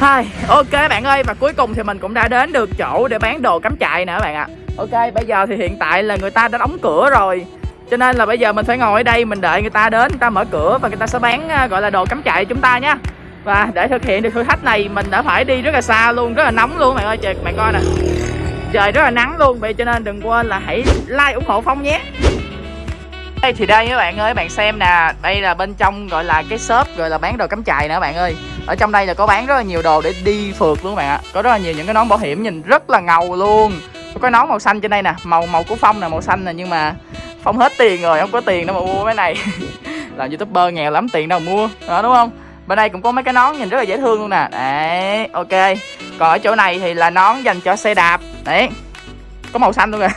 Hai, ok bạn ơi và cuối cùng thì mình cũng đã đến được chỗ để bán đồ cắm trại nè các bạn ạ. Ok, bây giờ thì hiện tại là người ta đã đóng cửa rồi. Cho nên là bây giờ mình phải ngồi ở đây mình đợi người ta đến, người ta mở cửa và người ta sẽ bán à, gọi là đồ cắm trại chúng ta nhé Và để thực hiện được thử thách này mình đã phải đi rất là xa luôn, rất là nóng luôn bạn ơi, trời bạn coi nè. Trời rất là nắng luôn, vậy cho nên đừng quên là hãy like ủng hộ Phong nhé. Đây thì đây các bạn ơi, bạn xem nè, đây là bên trong gọi là cái shop gọi là bán đồ cắm trại nè các bạn ơi. Ở trong đây là có bán rất là nhiều đồ để đi phượt luôn các bạn ạ. Có rất là nhiều những cái nón bảo hiểm nhìn rất là ngầu luôn. Có cái nón màu xanh trên đây nè, màu màu của Phong nè màu xanh nè nhưng mà Phong hết tiền rồi, không có tiền đâu mà mua cái này. làm youtuber nghèo lắm tiền đâu mà mua, đó, đúng không? Bên đây cũng có mấy cái nón nhìn rất là dễ thương luôn nè. Đấy, ok. Còn ở chỗ này thì là nón dành cho xe đạp. Đấy. Có màu xanh luôn nè.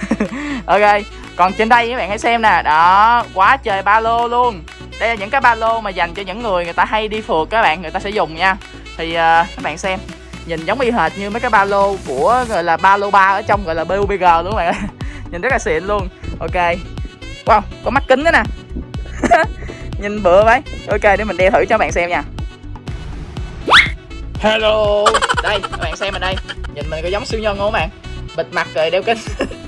À. ok còn trên đây các bạn hãy xem nè. Đó quá trời ba lô luôn. Đây là những cái ba lô mà dành cho những người người ta hay đi phượt các bạn người ta sẽ dùng nha. Thì uh, các bạn xem nhìn giống y hệt như mấy cái ba lô của gọi là ba lô ba ở trong gọi là BUBG luôn các bạn. Nhìn rất là xịn luôn. Ok. Wow có mắt kính nữa nè. Nhìn bựa vậy. Ok để mình đeo thử cho bạn xem nha. Hello. Đây các bạn xem mình đây. Nhìn mình có giống siêu nhân không các bạn? Bịt mặt rồi đeo kính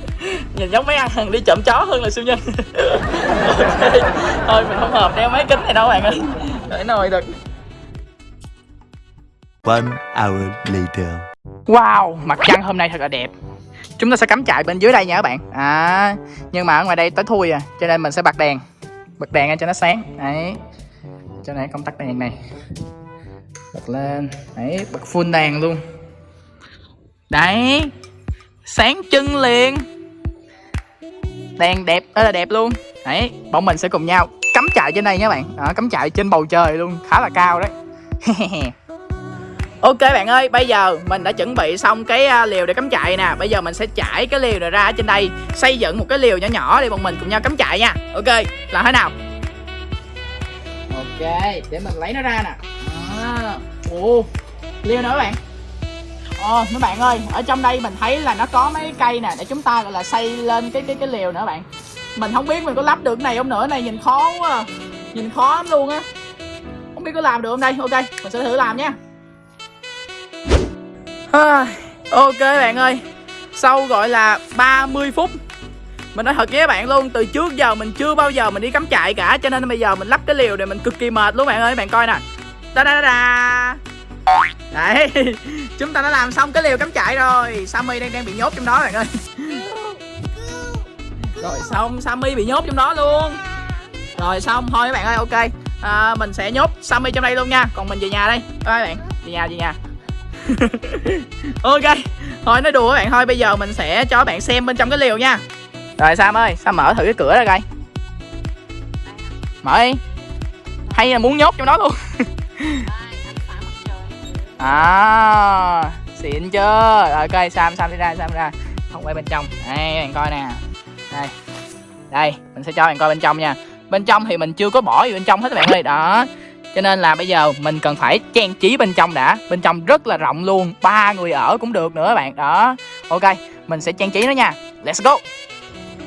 nhìn giống mấy ăn đi chậm chó hơn là siêu nhân. Okay. thôi mình không hợp đeo mấy kính này đâu bạn ơi. Để nồi được. One hour later. Wow, mặt trăng hôm nay thật là đẹp. Chúng ta sẽ cắm trại bên dưới đây nha các bạn. À, Nhưng mà ở ngoài đây tối thui à Cho nên mình sẽ bật đèn. Bật đèn cho nó sáng. Đấy. Cho này công tắc đèn này. Bật lên. Đấy, bật full đèn luôn. Đấy. Sáng chân liền đèn đẹp rất là đẹp luôn. Đấy bọn mình sẽ cùng nhau cắm trại trên đây nha bạn. Đó, cắm trại trên bầu trời luôn khá là cao đấy. Ok bạn ơi, bây giờ mình đã chuẩn bị xong cái à, liều để cắm trại nè. Bây giờ mình sẽ trải cái liều này ra ở trên đây Xây dựng một cái liều nhỏ nhỏ để bọn mình cùng nhau cắm trại nha. Ok, làm thế nào? Ok, để mình lấy nó ra nè. À, Ồ, liều nữa bạn? Ờ, mấy bạn ơi, ở trong đây mình thấy là nó có mấy cây nè để chúng ta gọi là xây lên cái cái cái liều nữa bạn. Mình không biết mình có lắp được cái này không nữa, này nhìn khó quá. À. Nhìn khó lắm luôn á. Không biết có làm được không đây. Ok, mình sẽ thử làm nha. À, ok bạn ơi. Sau gọi là 30 phút mình nói thật với các bạn luôn từ trước giờ mình chưa bao giờ mình đi cắm trại cả cho nên bây giờ mình lắp cái liều này mình cực kỳ mệt luôn bạn ơi bạn coi nè da da da da Đấy Chúng ta đã làm xong cái liều cắm trại rồi. Sammy đang đang bị nhốt trong đó bạn ơi. Rồi xong Sammy bị nhốt trong đó luôn. Rồi xong thôi các bạn ơi ok. À, Mình sẽ nhốt Sammy trong đây luôn nha. Còn mình về nhà đây. Bye bạn. Về nhà về nhà. Ok Thôi nói đùa các bạn. Thôi Bây giờ mình sẽ cho các bạn xem bên trong cái liều nha. Rồi Sam ơi Sam mở thử cái cửa ra coi. Mở đi. Hay là muốn nhốt trong đó luôn. à xịn chưa? Rồi coi sam sam đi ra sam đi ra. Không quay bên trong. Đây bạn coi nè. Đây. Đây mình sẽ cho bạn coi bên trong nha. Bên trong thì mình chưa có bỏ gì bên trong hết các bạn ơi. Đó. Cho nên là bây giờ mình cần phải trang trí bên trong đã. Bên trong rất là rộng luôn. Ba người ở cũng được nữa các bạn. Đó. Ok mình sẽ trang trí nó nha. Let's go.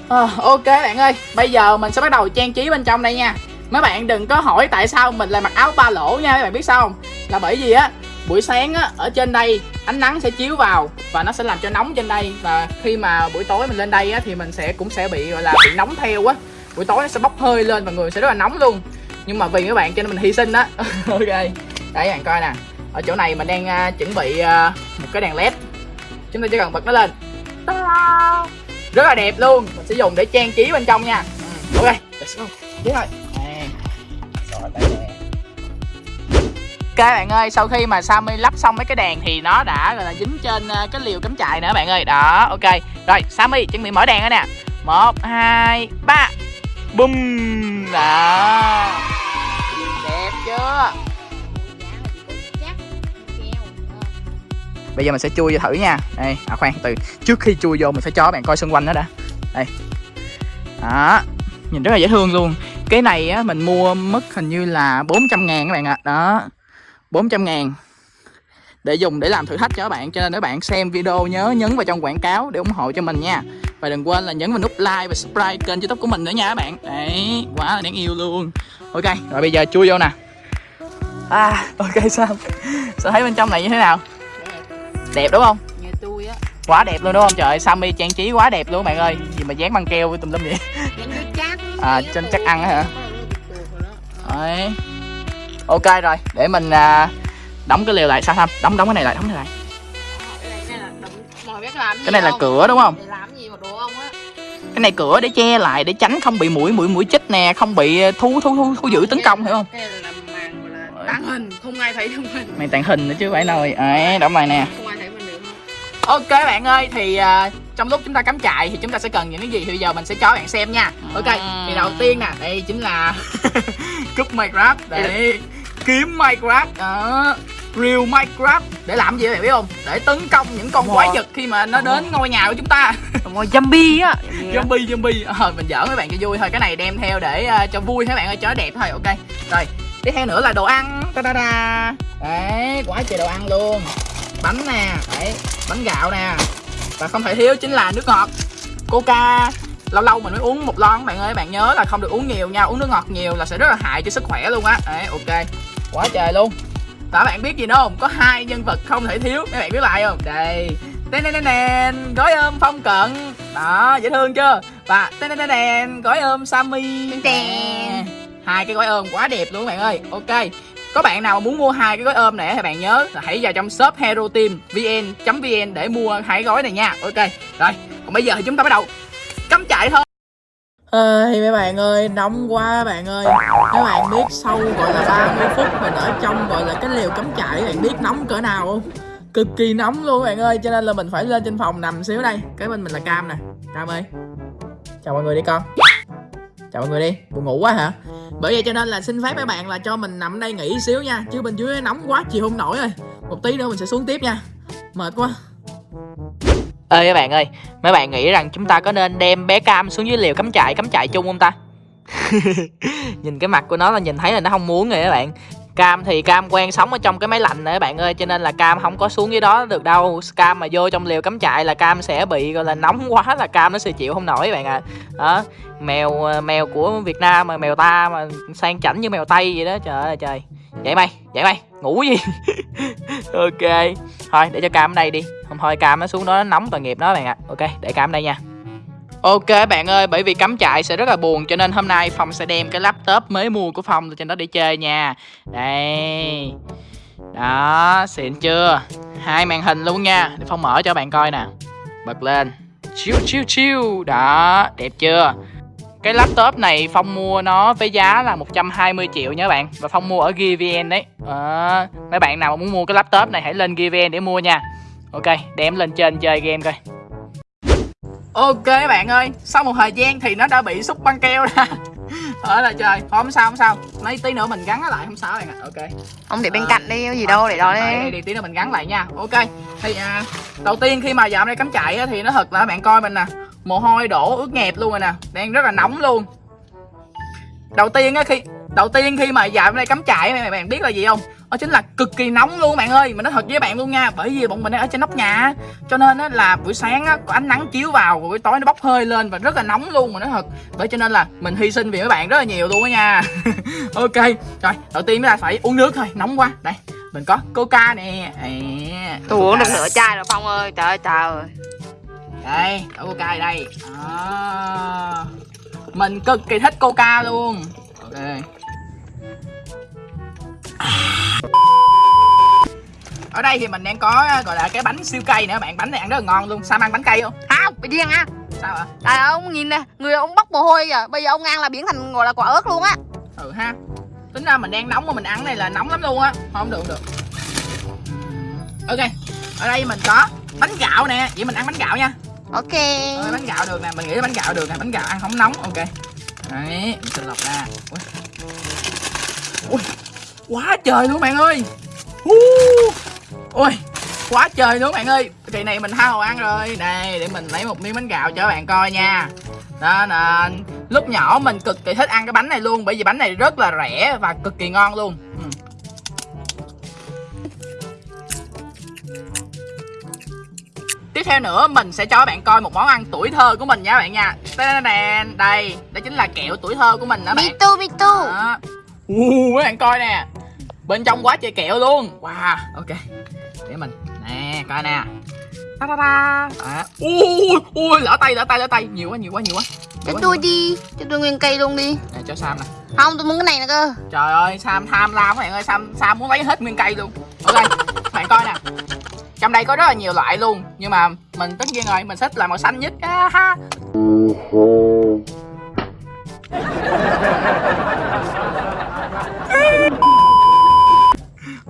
À, ok bạn ơi. Bây giờ mình sẽ bắt đầu trang trí bên trong đây nha. Mấy bạn đừng có hỏi tại sao mình lại mặc áo ba lỗ nha. Các bạn biết sao không? Là bởi vì á buổi sáng á ở trên đây ánh nắng sẽ chiếu vào và nó sẽ làm cho nóng trên đây. Và khi mà buổi tối mình lên đây á thì mình sẽ cũng sẽ bị gọi là bị nóng theo á. Buổi tối nó sẽ bốc hơi lên và người sẽ rất là nóng luôn. Nhưng mà vì các bạn cho nên mình hy sinh á. Ok đấy bạn coi nè. Ở chỗ này mình đang uh, chuẩn bị uh, một cái đèn led. Chúng ta chỉ cần bật nó lên. Rất là đẹp luôn. Mình sẽ dùng để trang trí bên trong nha. Ừ, ok let's go. Tiếp thôi. rồi Ok bạn ơi, sau khi mà Sammy lắp xong mấy cái đèn thì nó đã gọi là dính trên cái liều cắm trại nữa bạn ơi. Đó, ok. Rồi, Sammy chuẩn bị mở đèn đó nè. 1 2 3. Bum. Đó. Đẹp chưa? Bây giờ mình sẽ chui vô thử nha. Đây, à khoan, từ trước khi chui vô mình phải cho bạn coi xung quanh đó đã. Đây. Đó. Nhìn rất là dễ thương luôn Cái này á, mình mua mất hình như là 400 ngàn các bạn ạ à. Đó 400 ngàn. Để dùng để làm thử thách cho các bạn cho nên các bạn xem video nhớ nhấn vào trong quảng cáo để ủng hộ cho mình nha. Và đừng quên là nhấn vào nút like và subscribe kênh youtube của mình nữa nha các bạn. Đấy quá là đáng yêu luôn. Ok rồi bây giờ chui vô nè. À ok sao? Sao thấy bên trong này như thế nào? Đẹp đẹp đúng không? Như tôi á. Quá đẹp luôn đúng không? Trời Sammy trang trí quá đẹp luôn bạn ơi. Gì mà dán băng keo tùm lum vậy? À, trên chắc ăn á hả? Ờ, Đấy. Ok rồi để mình à, đóng cái lều lại. Sao tham đóng đóng cái này lại đóng cái này lại. Cái này là này cửa đúng không? Cái này cửa để che lại để tránh không bị mũi mũi mũi chích nè không bị thú thú thú, thú dữ tấn công hiểu không? Cái này là màn gọi là tàng hình Không ai thấy được mình mày tàn hình nữa chứ phải nồi ấy đóng lại nè ok bạn ơi thì à, trong lúc chúng ta cắm trại thì chúng ta sẽ cần những cái gì? Thì bây giờ mình sẽ cho bạn xem nha. Ok thì đầu tiên nè đây chính là cúp minecraft. Để kiếm minecraft. Đó. Real minecraft. Để làm gì bạn biết không? Để tấn công những con quái vật khi mà nó đến ngôi nhà của chúng ta. Mồi zombie á. Zombie zombie. Ờ mình giỡn mấy bạn cho vui thôi. Cái này đem theo để ờ, cho vui các bạn ơi? Cho nó đẹp thôi ok. Rồi tiếp theo nữa là đồ ăn. Ta da da đấy quá trời đồ ăn luôn bánh nè đấy bánh gạo nè. Và không thể thiếu chính là nước ngọt. Coca lâu lâu mình mới uống một lon các bạn ơi bạn nhớ là không được uống nhiều nha uống nước ngọt nhiều là sẽ rất là hại cho sức khỏe luôn á. Đấy ok. Quá trời luôn. Và bạn biết gì nữa không? Có hai nhân vật không thể thiếu các bạn biết lại không? Đây. Tên tên tên gói ôm phong cận. Đó dễ thương chưa? Và tên tên tên gói ôm sammy. Hai cái gói ôm quá đẹp luôn các bạn ơi. Ok có bạn nào muốn mua hai cái gói ôm này thì bạn nhớ là hãy vào trong shop hero team vn vn để mua hai gói này nha. Ok rồi còn bây giờ thì chúng ta bắt đầu cắm chạy thôi. Ơi mấy bạn ơi, nóng quá bạn ơi. Các bạn biết sau gọi là 30 phút mình ở trong gọi là cái liều cắm trại Bạn biết nóng cỡ nào không? Cực kỳ nóng luôn bạn ơi Cho nên là mình phải lên trên phòng nằm xíu đây. Cái bên mình là Cam nè. Cam ơi. Chào mọi người đi con. Chào mọi người đi, buồn ngủ quá hả? Bởi vậy cho nên là xin phép mấy bạn là cho mình nằm đây nghỉ xíu nha Chứ bên dưới nóng quá chịu không nổi rồi Một tí nữa mình sẽ xuống tiếp nha Mệt quá ơi các bạn ơi, mấy bạn nghĩ rằng chúng ta có nên đem bé Cam xuống dưới liều cắm trại, cắm trại chung không ta? nhìn cái mặt của nó là nhìn thấy là nó không muốn rồi các bạn. Cam thì Cam quen sống ở trong cái máy lạnh này các bạn ơi Cho nên là Cam không có xuống dưới đó được đâu. Cam mà vô trong liều cắm trại là Cam sẽ bị gọi là nóng quá là Cam nó sẽ chịu không nổi các bạn à Đó Mèo ờ, mèo của Việt Nam mà mèo ta mà sang chảnh như mèo Tây vậy đó Trời ơi trời. Dậy mày, dậy mày, ngủ gì? Ok Thôi để cho Cam ở đây đi. Không thôi Cam nó xuống đó nó nóng tội nghiệp nó bạn ạ. Ok để Cam ở đây nha. Ok bạn ơi, bởi vì cắm trại sẽ rất là buồn cho nên hôm nay Phong sẽ đem cái laptop mới mua của Phong lên trên đó để chơi nha. Đây. Đó, xịn chưa? Hai màn hình luôn nha, để Phong mở cho bạn coi nè. Bật lên. Chiêu chiêu chiêu. Đó, đẹp chưa? Cái laptop này Phong mua nó với giá là 120 triệu nha các bạn Và Phong mua ở GVN đấy à, Mấy bạn nào mà muốn mua cái laptop này hãy lên GVN để mua nha Ok, đem lên trên chơi game coi Ok các bạn ơi, sau một thời gian thì nó đã bị xúc băng keo ra. Ở là trời, thôi không sao không sao. Mấy tí nữa mình gắn nó lại không sao bạn ạ. Ok. Ông để bên Ờ. cạnh đi, gì đâu để đó Đây, đi. đây, đi tí nữa mình gắn lại nha. Ok Thì à, đầu tiên khi mà dạo này cắm chạy á, thì nó thật là bạn coi mình nè Mồ hôi đổ ướt nhẹp luôn rồi nè Đang rất là nóng luôn. Đầu tiên á khi Đầu tiên khi mà dạo này cắm trại á, bạn biết là gì không? Đó chính là cực kỳ nóng luôn bạn ơi Mình nói thật với bạn luôn nha. Bởi vì bọn mình đang ở trên nóc nhà. Cho nên á, là buổi sáng á, có ánh nắng chiếu vào buổi tối nó bốc hơi lên và rất là nóng luôn Mà nói thật. Bởi cho nên là mình hy sinh vì mấy bạn rất là nhiều luôn á nha. Ok Rồi đầu tiên chúng ta phải uống nước thôi Nóng quá. Đây mình có coca nè. À, Tôi uống được nửa chai rồi Phong ơi, trời ơi trời ơi. Đây có coca đây. Đó. mình cực kỳ thích coca luôn. Ok ở đây thì mình đang có gọi là cái bánh siêu cây nữa bạn bánh này ăn rất là ngon luôn. Sao ăn bánh cây không? Không, bị điên à sao ạ? Ơi, ông nhìn nè, người ông bốc mồ hôi kìa. Bây giờ ông ăn là biến thành gọi là quả ớt luôn á. Ừ ha. Tính ra mình đang nóng mà mình ăn này là nóng lắm luôn á. Không được không được. Ok ở đây mình có bánh gạo nè. Vậy mình ăn bánh gạo nha. Ok. Ơi, bánh gạo được nè. Mình nghĩ bánh gạo được nè. Bánh gạo ăn không nóng. Ok. Đấy mình sẽ lọc ra. Ui. Ui quá trời luôn bạn ơi. Hú. ui quá trời luôn bạn ơi. Kỳ này mình hồ ăn rồi. Đây để mình lấy một miếng bánh gạo cho các bạn coi nha. Đó nên lúc nhỏ mình cực kỳ thích ăn cái bánh này luôn bởi vì bánh này rất là rẻ và cực kỳ ngon luôn. Ừ. Tiếp theo nữa mình sẽ cho các bạn coi một món ăn tuổi thơ của mình nha các bạn nha. Đây, đây chính là kẹo tuổi thơ của mình đó bạn. Too, me too đó. Uh, mấy bạn coi nè. Bên trong quá trời kẹo luôn. Wow ok. Để mình. Nè coi nè. Ta ta ta. À. ui ui lỡ tay lỡ tay lỡ tay. Nhiều quá nhiều quá nhiều quá. Cho tôi đi. Cho tôi nguyên cây luôn đi. Nè, cho sam nè. Không tôi muốn cái này nè cơ. Trời ơi sam tham lam các bạn ơi. Sam sam muốn lấy hết nguyên cây luôn. Ok các bạn coi nè. Trong đây có rất là nhiều loại luôn. Nhưng mà mình tất nhiên rồi mình thích là màu xanh nhất. Á ha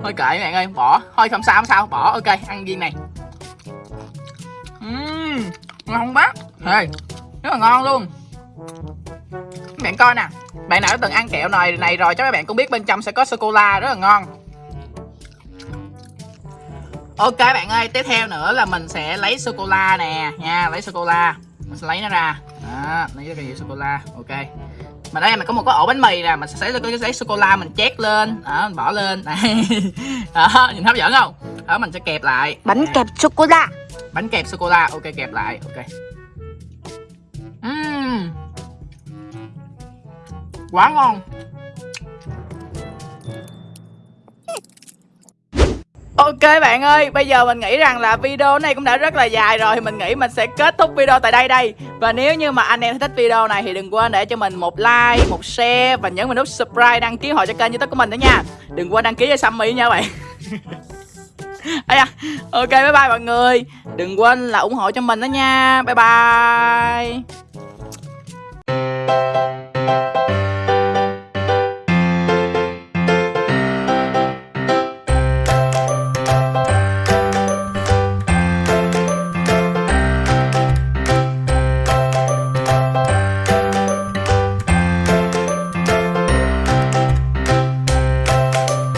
thôi kệ bạn ơi bỏ. Thôi không sao không sao. Bỏ ok ăn viên này. Ừm, ngon bác hey, rất là ngon luôn. Bạn coi nè bạn nào đã từng ăn kẹo này này rồi chắc các bạn cũng biết bên trong sẽ có sô cô la rất là ngon. Ok bạn ơi tiếp theo nữa là mình sẽ lấy sô cô la nè. Nha lấy sô cô la mình sẽ lấy nó ra. Đó lấy cái gì sô cô la ok mà đây mình có một cái ổ bánh mì nè mình sẽ lấy cái giấy sô cô la mình chét lên. Đó mình bỏ lên. Đó nhìn hấp dẫn không? Đó mình sẽ kẹp lại. Bánh Nè. kẹp sô-cô-la. Bánh kẹp sô cô la ok kẹp lại. Ok. Ừm. quá ngon Ok bạn ơi, bây giờ mình nghĩ rằng là video này cũng đã rất là dài rồi Mình nghĩ mình sẽ kết thúc video tại đây đây. Và nếu như mà anh em thích video này thì đừng quên để cho mình một like, một share Và nhấn vào nút subscribe, đăng ký hội cho kênh youtube của mình nữa nha. Đừng quên đăng ký cho Sammy nha bạn. Ây ok bye bye mọi người. Đừng quên là ủng hộ cho mình đó nha. Bye bye.